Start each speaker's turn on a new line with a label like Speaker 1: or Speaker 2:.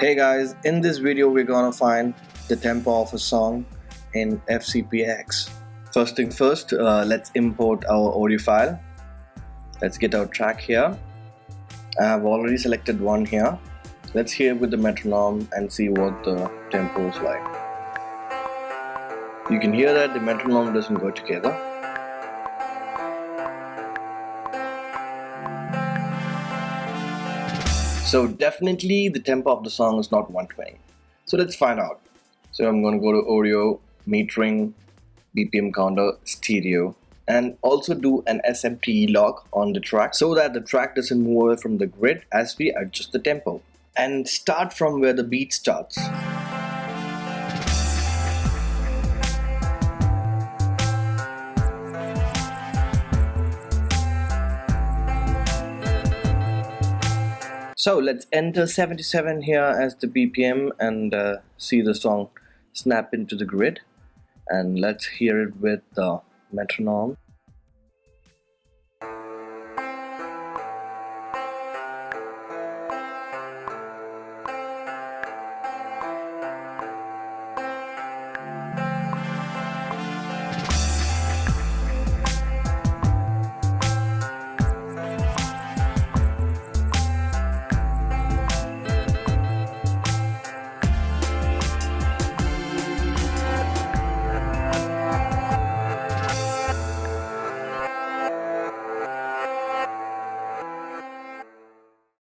Speaker 1: Hey guys, in this video we're gonna find the tempo of a song in FCPX. First thing first, uh, let's import our audio file. Let's get our track here. I have already selected one here. Let's hear with the metronome and see what the tempo is like. You can hear that the metronome doesn't go together. So definitely the tempo of the song is not 120. So let's find out. So I'm going to go to audio, metering, BPM counter, stereo and also do an SMPTE lock on the track so that the track doesn't move away from the grid as we adjust the tempo. And start from where the beat starts. So let's enter 77 here as the BPM and uh, see the song snap into the grid and let's hear it with the metronome.